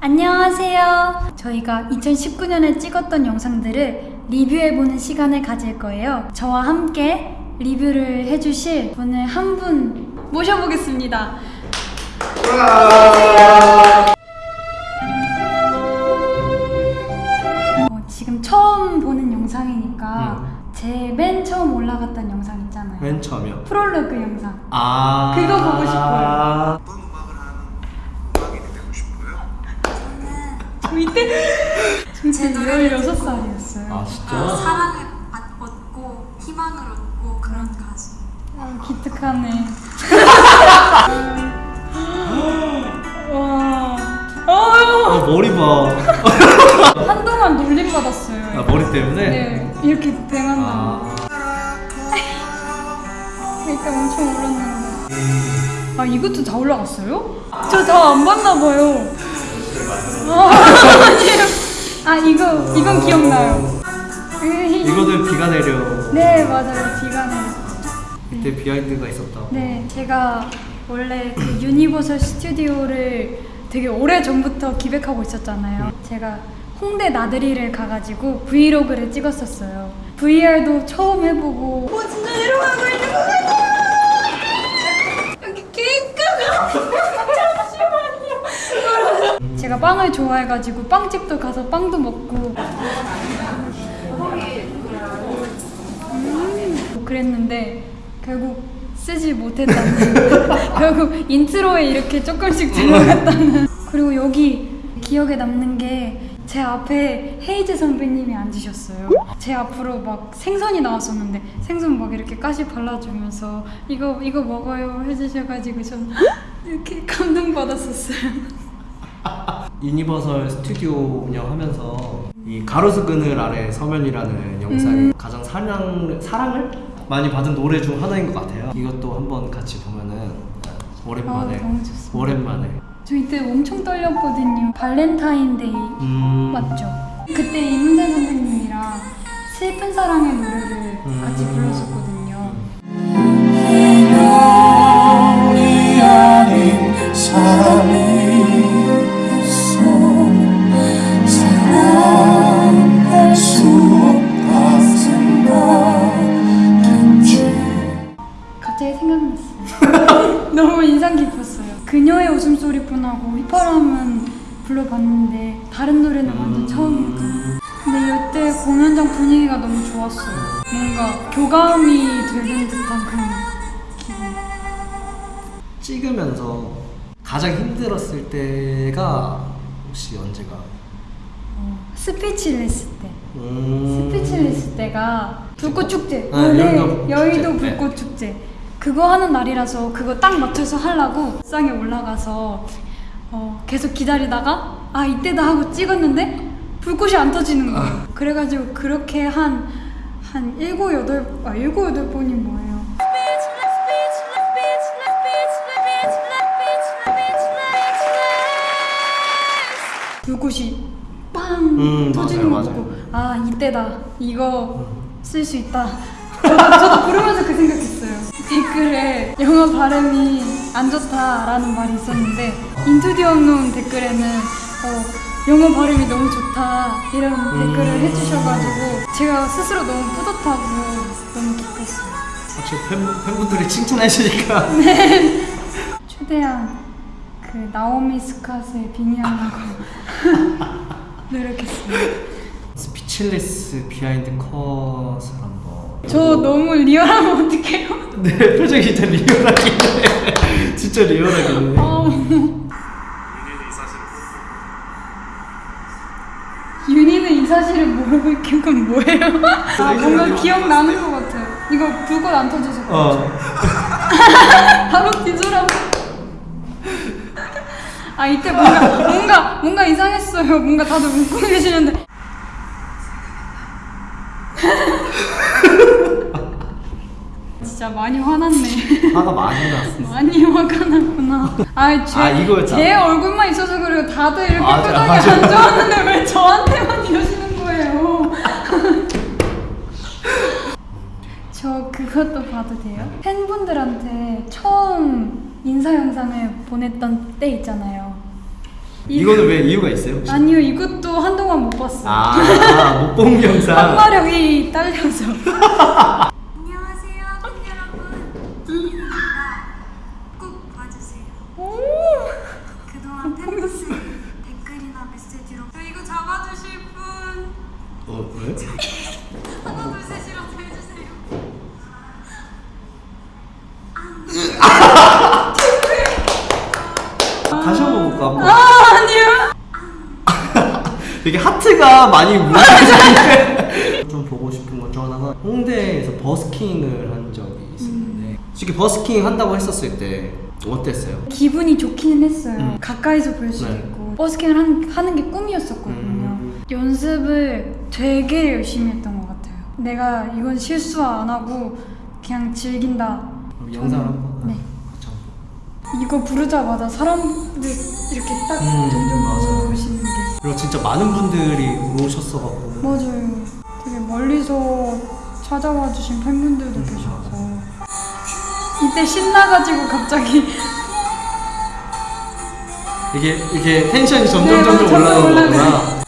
안녕하세요. 저희가 2019년에 찍었던 영상들을 리뷰해보는 시간을 가질 거예요. 저와 함께 리뷰를 해주실 분을 한분 모셔보겠습니다. 어, 지금 처음 보는 영상이니까 제맨 처음 올라갔던 영상 있잖아요. 맨 처음이요. 프롤로그 영상. 아 그거 보고 싶어요. 어떤 음악을 하는 음악인이 되고 싶어요? 저제 노래를 16살이었어요. 아 아, 진짜? 사랑을 받- 얻고 희망을 얻고 그런 가수. 아, 기특하네. 와. 아 어, 머리 봐. 한동안 놀림 받았어요. 아 머리 때문에? 네, 이렇게 뱅한다. 아. 그러니까 엄청 울었는데. 아, 이것도 다 올라갔어요? 저 다 안 봤나 봐요. 아, 아니에요. 아, 이거 이건 기억나요. 이거는 비가 내려. 네, 맞아요. 비가 내렸어. 그때 behind가 있었다. 네, 제가 원래 그 유니버설 스튜디오를 되게 오래 전부터 기획하고 있었잖아요. 제가 홍대 나들이를 가가지고 브이로그를 찍었었어요. VR도 처음 해보고. 오, 진짜 내려가고 있는 것 같아! 제가 빵을 좋아해가지고 빵집도 가서 빵도 먹고. 음, 그랬는데 결국 쓰지 못했다는 결국 intro에 이렇게 조금씩 들어갔다는. 그리고 여기 기억에 남는 게 제 앞에 헤이즈 선배님이 앉으셨어요. 제 앞으로 막 생선이 나왔었는데 생선 막 이렇게 가시 발라주면서 이거 이거 먹어요 해주셔가지고 전 이렇게 감동받았었어요 유니버설 스튜디오 운영하면서 이 가로수 그늘 아래 서면이라는 영상이 가장 사랑 사랑을 많이 받은 노래 중 하나인 것 같아요. 이것도 한번 같이 보면은 오랜만에 아. 오랜만에 저 이때 엄청 떨렸거든요 발렌타인데이 음 맞죠? 그때 이문세 선생님이랑 슬픈 사랑의 노래를 같이 음. 불렀었거든요. 불러봤는데 다른 노래는 완전 처음이었거든요. 근데 이때 공연장 분위기가 너무 좋았어요. 뭔가 교감이 되는 듯한 그런 기분. 찍으면서 가장 힘들었을 때가 혹시 언제가? 어, Speechless 때. 음... Speechless 때가 불꽃 축제. 아, 네, 여의도 여의도 축제. 불꽃 축제. 그거 하는 날이라서 그거 딱 맞춰서 하려고 상에 올라가서 어, 계속 기다리다가 아 이때다 하고 찍었는데 불꽃이 안 터지는 거예요. 그래가지고 그렇게 한 한 일곱 여덟 아 일곱 여덟 번이 뭐예요? 불꽃이 빵 음, 터지는 맞아요, 거. 보고 아 이때다 이거 쓸 수 있다 저도, 저도 부르면서 그 생각했어요 댓글에 영어 발음이 안 좋다라는 말이 있었는데 Into the Unknown 댓글에는 어, 영어 발음이 너무 좋다 이런 댓글을 음. 해주셔가지고 제가 스스로 너무 뿌듯하고 너무 기뻤어요. 혹시 팬, 팬분들이 칭찬하시니까. 최대한 그 나오미 스캇을 빙의하려고 노력했습니다. Speechless behind 컷을 한번. 저 너무 리얼하면 어떡해요? 네 표정이 진짜 리얼하긴 해. 진짜 리얼하긴 해 사실을 모르고 있긴 건 뭐예요? 아 뭔가 기억나는 것 같아요 이거 불꽃 안 터져서 그렇죠 어. 바로 뒤돌아보 아 이때 뭔가 뭔가 뭔가 이상했어요 뭔가 다들 웃고 계시는데 진짜 많이 화났네 화가 많이 났어 많이 화가 났구나. 아, 제, 아. 제 얼굴만 있어서 그래요. 다들 이렇게 표정이 맞아. 안 좋았는데 왜 저한테만 이러시는 거예요? 저 그것도 봐도 돼요? 팬분들한테 처음 인사 영상을 보냈던 때 있잖아요. 이거는 왜 이유가 있어요? 혹시? 아니요 이것도 한동안 못 봤어요. 아, 못 본 영상. 한마력이 딸려서. 되게 하트가 많이 뭉쳐있는데 좀 보고 싶은 것 중 하나가 홍대에서 버스킹을 한 적이 있었는데 솔직히 버스킹 한다고 했었을 때 어땠어요? 기분이 좋기는 했어요. 음. 가까이서 볼 수도 네. 있고 버스킹을 한, 하는 게 꿈이었었거든요. 음. 연습을 되게 열심히 했던 것 같아요. 내가 이건 실수 안 하고 그냥 즐긴다. 그럼 영상 한번 네. 한번 이거 부르자마자 사람들 이렇게 딱 음, 점점 맞아요. 오시는 게 그리고 진짜 많은 분들이 오셨어갖고 맞아요. 되게 멀리서 찾아와 주신 팬분들도 음, 계셔서 이때 신나가지고 갑자기 이게 이게 텐션이 점점 네, 점점 올라가는 올라가요. 거구나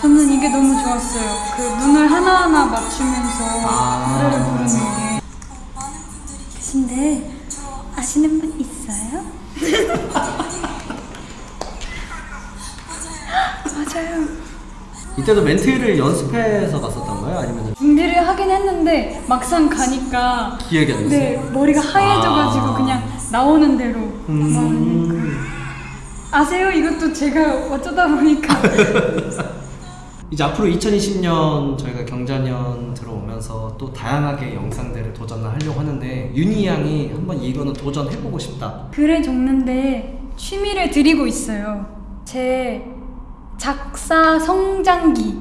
저는 이게 너무 좋았어요. 그 눈을 하나하나 맞추면서 아. 노래를 부르는 게. 근데 아시는 분 있어요? 맞아요. 이때도 멘트를 연습해서 갔었던 거예요? 아니면 준비를 하긴 했는데 막상 가니까 기억이 안? 네 머리가 하얘져가지고 아. 그냥 나오는 대로 음. 그 아세요? 이것도 제가 어쩌다 보니까 이제 앞으로 2020년 저희가 경자년 들어오면서 또 다양하게 영상들을 도전을 하려고 하는데 윤희 양이 한번 이거는 도전해보고 싶다. 글을 적는데 취미를 들이고 있어요. 제 작사 성장기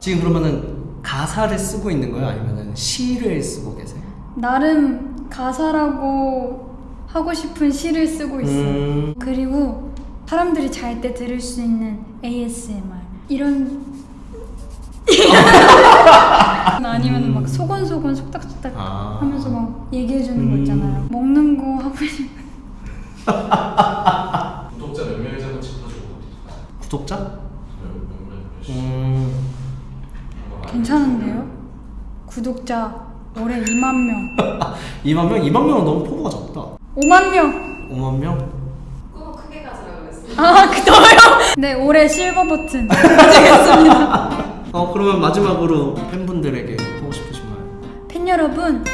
지금 그러면은 가사를 쓰고 있는 거예요? 아니면은 시를 쓰고 계세요? 나름 가사라고 하고 싶은 시를 쓰고 있어요. 음. 그리고 사람들이 잘 때 들을 수 있는 ASMR 이런 아니면 막 소곤소곤 속닥속닥 아. 하면서 막 얘기해 주는 거 음. 있잖아요. 먹는 거 하고 싶은 구독자 몇 명인지 한번 짚어주고 구독자? 음. 괜찮은데요? 구독자 올해 2만 명, 2만 명? 2만 명은 너무 포부가 적다. 5만 명. 5만 명? 꿈을 크게 가지라고 그랬어요. 아, 그거요? 네, 올해 실버 버튼 가지겠습니다. 어 그러면 마지막으로 팬분들에게 하고 싶으신 말. 팬 여러분,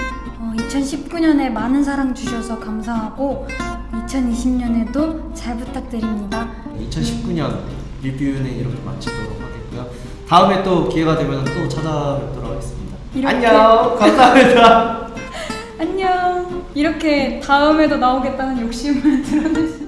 2019년에 많은 사랑 주셔서 감사하고 2020년에도 잘 부탁드립니다. 2019년 리뷰는 이렇게 마치도록 하겠고요. 다음에 또 기회가 되면 또 찾아뵙도록 하겠습니다. 안녕. 감사합니다. 안녕. 이렇게 다음에도 나오겠다는 욕심을 수.